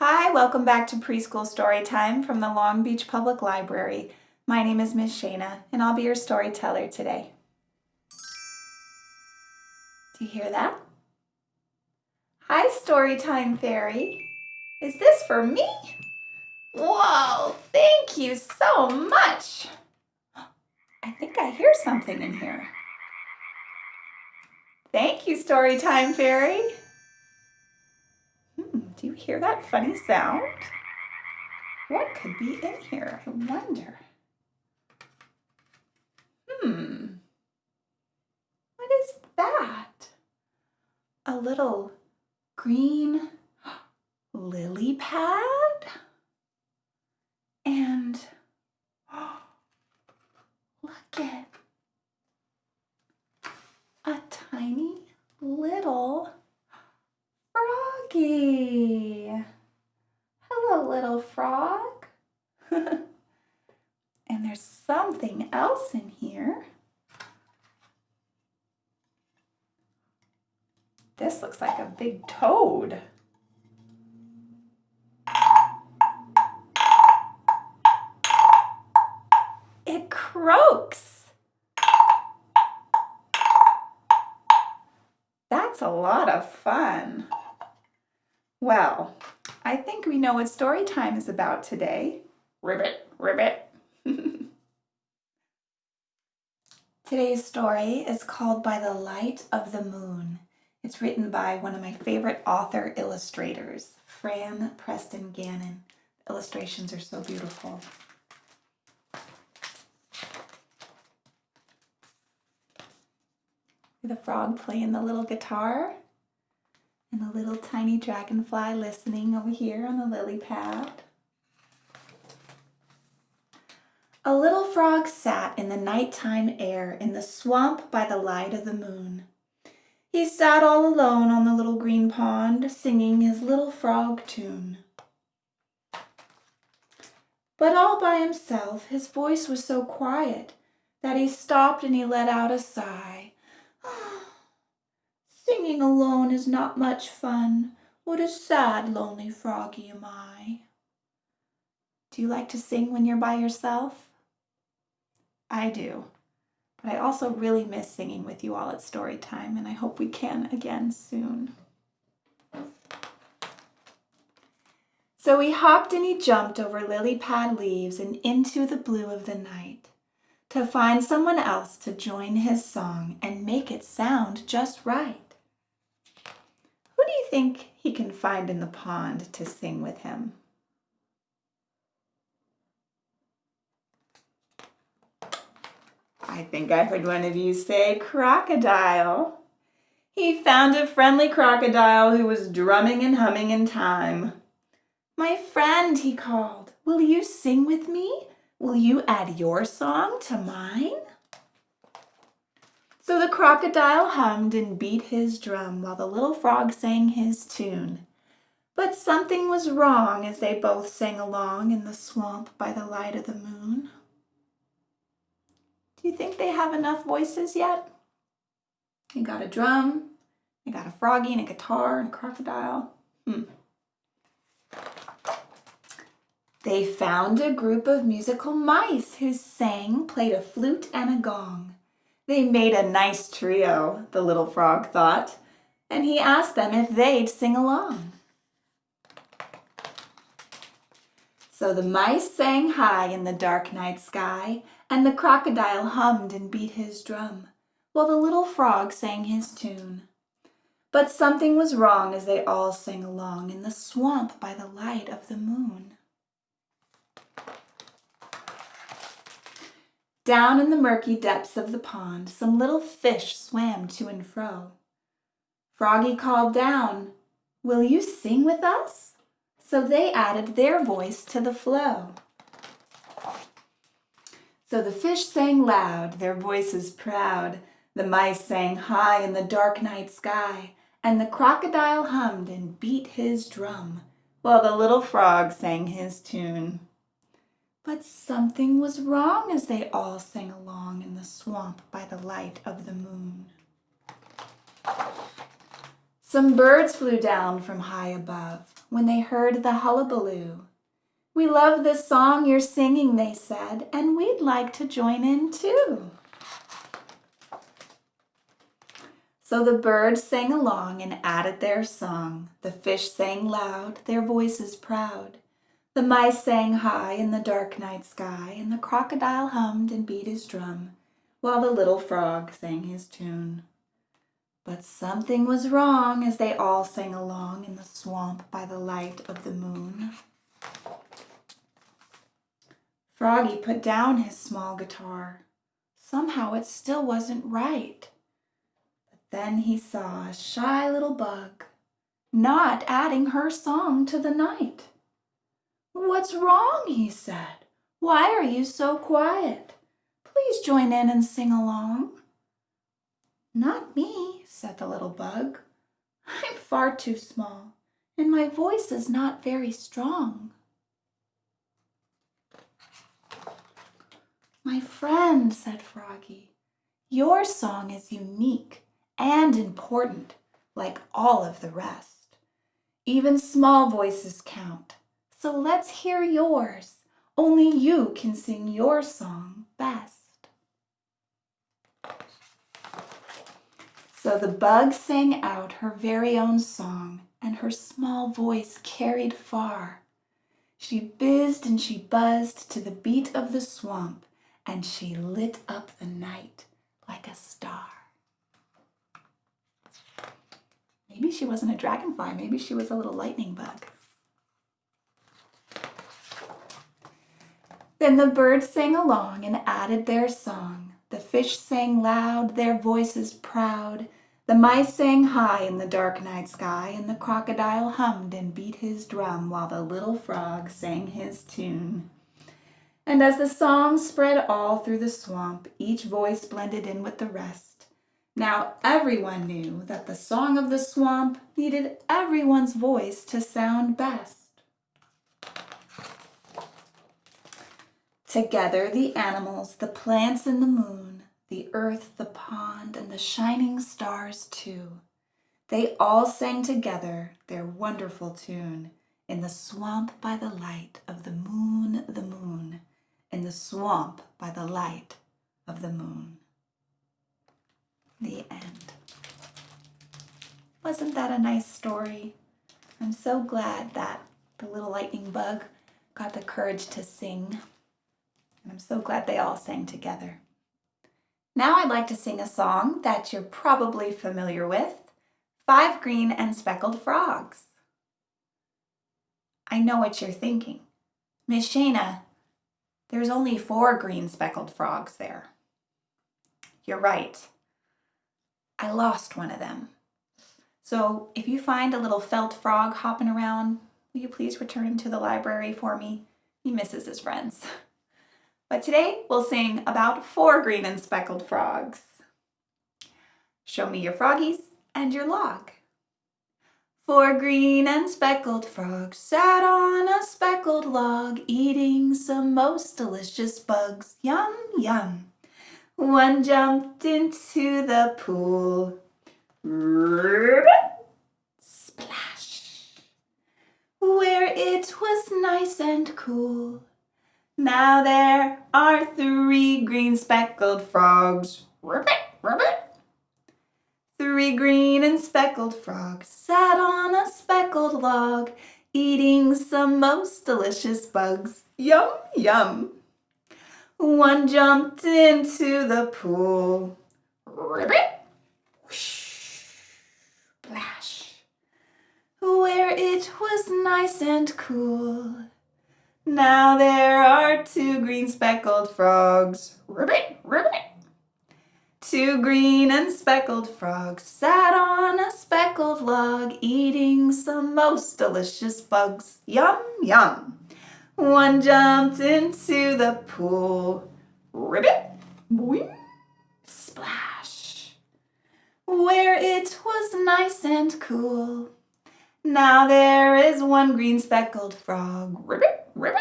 Hi, welcome back to Preschool Story Time from the Long Beach Public Library. My name is Miss Shana, and I'll be your storyteller today. Do you hear that? Hi, Storytime Fairy. Is this for me? Whoa, thank you so much. I think I hear something in here. Thank you, Storytime Fairy. Do you hear that funny sound? What could be in here? I wonder. Hmm. What is that? A little green lily pad? And look at a tiny little Froggy. Hello, little frog. and there's something else in here. This looks like a big toad. It croaks. That's a lot of fun. Well, I think we know what story time is about today. Ribbit, ribbit. Today's story is called By the Light of the Moon. It's written by one of my favorite author illustrators, Frann Preston-Gannon. Illustrations are so beautiful. The frog playing the little guitar and the little tiny dragonfly listening over here on the lily pad. A little frog sat in the nighttime air in the swamp by the light of the moon. He sat all alone on the little green pond, singing his little frog tune. But all by himself, his voice was so quiet that he stopped and he let out a sigh. Singing alone is not much fun. What a sad, lonely froggy am I. Do you like to sing when you're by yourself? I do. But I also really miss singing with you all at story time, and I hope we can again soon. So he hopped and he jumped over lily pad leaves and into the blue of the night to find someone else to join his song and make it sound just right Who do you think he can find in the pond to sing with him? I think I heard one of you say crocodile. He found a friendly crocodile who was drumming and humming in time. My friend, he called, will you sing with me? Will you add your song to mine? So the crocodile hummed and beat his drum while the little frog sang his tune. But something was wrong as they both sang along in the swamp by the light of the moon. Do you think they have enough voices yet? You got a drum, you got a froggy and a guitar and a crocodile. Hmm. They found a group of musical mice who sang, played a flute and a gong. They made a nice trio, the little frog thought, and he asked them if they'd sing along. So the mice sang high in the dark night sky, and the crocodile hummed and beat his drum, while the little frog sang his tune. But something was wrong as they all sang along in the swamp by the light of the moon. Down in the murky depths of the pond, some little fish swam to and fro. Froggy called down, Will you sing with us? So they added their voice to the flow. So the fish sang loud, their voices proud. The mice sang high in the dark night sky, and the crocodile hummed and beat his drum, while the little frog sang his tune. But something was wrong as they all sang along in the swamp by the light of the moon. Some birds flew down from high above. When they heard the hullabaloo. We love the song you're singing, they said, and we'd like to join in too. So the birds sang along and added their song. The fish sang loud, their voices proud. The mice sang high in the dark night sky, and the crocodile hummed and beat his drum, while the little frog sang his tune. But something was wrong as they all sang along in the swamp by the light of the moon. Froggy put down his small guitar. Somehow it still wasn't right. But then he saw a shy little bug not adding her song to the night. What's wrong? he said. Why are you so quiet? Please join in and sing along. Not me, said the little bug. I'm far too small, and my voice is not very strong. My friend, said Froggy, your song is unique and important, like all of the rest. Even small voices count, so let's hear yours. Only you can sing your song best. So the bug sang out her very own song, and her small voice carried far. She bizzed and she buzzed to the beat of the swamp, and she lit up the night like a star. Maybe she wasn't a dragonfly, maybe she was a little lightning bug. Then the birds sang along and added their song. The fish sang loud, their voices proud. The mice sang high in the dark night sky, and the crocodile hummed and beat his drum while the little frog sang his tune. And as the song spread all through the swamp, each voice blended in with the rest. Now everyone knew that the song of the swamp needed everyone's voice to sound best. Together the animals, the plants and the moon, the earth, the pond, and the shining stars too, they all sang together their wonderful tune in the swamp by the light of the moon, the moon in the swamp by the light of the moon. The end. Wasn't that a nice story? I'm so glad that the little lightning bug got the courage to sing. And I'm so glad they all sang together. Now I'd like to sing a song that you're probably familiar with, Five Green and Speckled Frogs. I know what you're thinking. Miss Shana, there's only four green speckled frogs there. You're right. I lost one of them. So if you find a little felt frog hopping around, will you please return him to the library for me? He misses his friends. But today we'll sing about four green and speckled frogs. Show me your froggies and your log. Four green and speckled frogs sat on a speckled log, eating some most delicious bugs. Yum, yum. One jumped into the pool. Splash. Where it was nice and cool. Now there are three green speckled frogs. Ribbit, ribbit. Three green and speckled frogs sat on a speckled log, eating some most delicious bugs. Yum, yum. One jumped into the pool. Ribbit, whoosh, splash. Where it was nice and cool. Now there are two green speckled frogs. Ribbit, ribbit. Two green and speckled frogs sat on a speckled log eating some most delicious bugs. Yum, yum. One jumped into the pool. Ribbit, boing, splash. Where it was nice and cool. Now there is one green speckled frog. Ribbit, ribbit.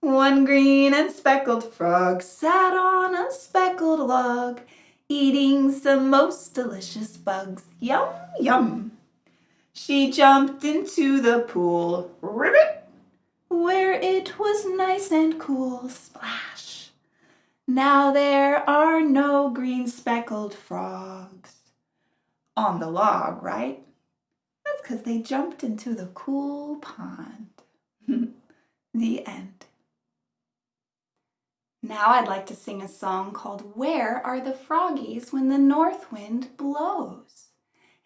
One green and speckled frog sat on a speckled log eating some most delicious bugs. Yum, yum. She jumped into the pool, ribbit, where it was nice and cool, splash. Now there are no green speckled frogs on the log, right? Because they jumped into the cool pond. the end. Now I'd like to sing a song called Where Are the Froggies When the North Wind Blows?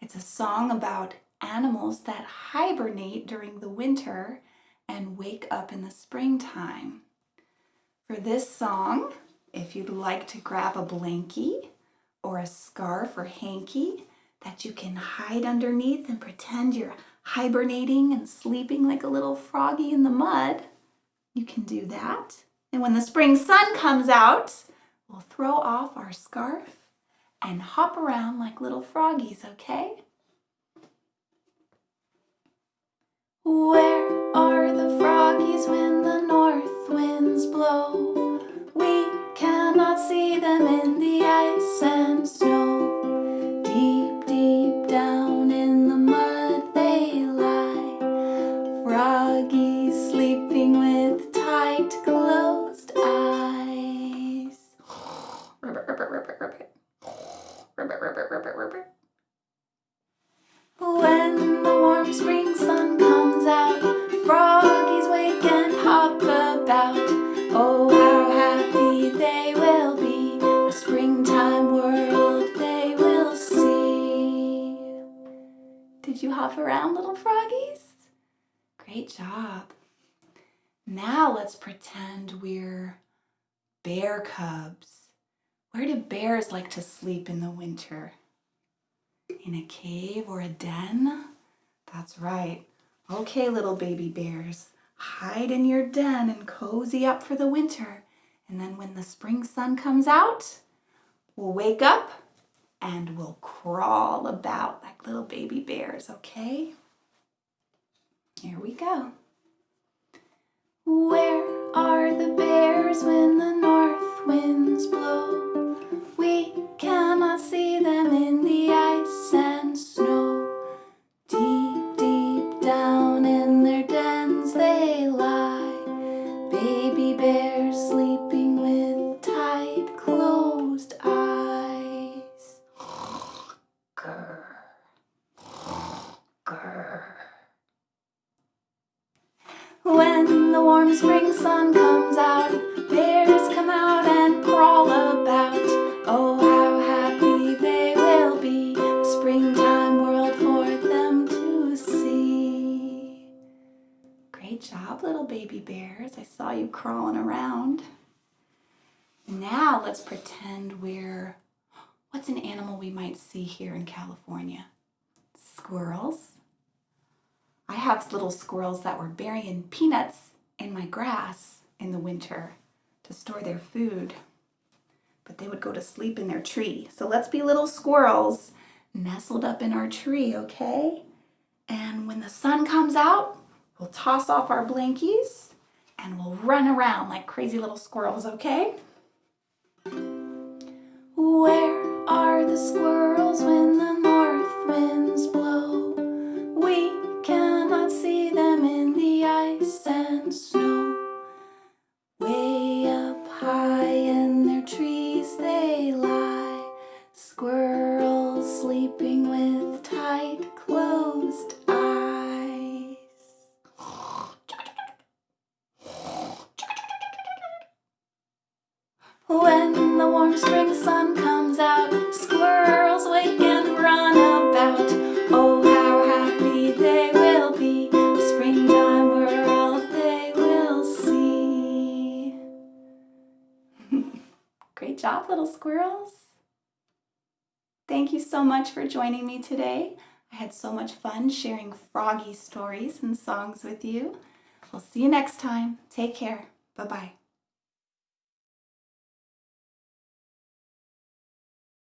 It's a song about animals that hibernate during the winter and wake up in the springtime. For this song, if you'd like to grab a blankie or a scarf or hanky that you can hide underneath and pretend you're hibernating and sleeping like a little froggy in the mud, you can do that. And when the spring sun comes out, we'll throw off our scarf and hop around like little froggies, okay? Around, little froggies? Great job. Now let's pretend we're bear cubs. Where do bears like to sleep in the winter? In a cave or a den? That's right. Okay, little baby bears, hide in your den and cozy up for the winter. And then when the spring sun comes out, we'll wake up and we'll crawl about like little baby bears, okay? Here we go. Where are the bears when the north winds blow? Now let's pretend we're, what's an animal we might see here in California? Squirrels. I have little squirrels that were burying peanuts in my grass in the winter to store their food. But they would go to sleep in their tree. So let's be little squirrels nestled up in our tree, okay? And when the sun comes out, we'll toss off our blankies and we'll run around like crazy little squirrels, okay? Where are the squirrels when the north winds little squirrels. Thank you so much for joining me today. I had so much fun sharing froggy stories and songs with you. We'll see you next time. Take care. Bye-bye.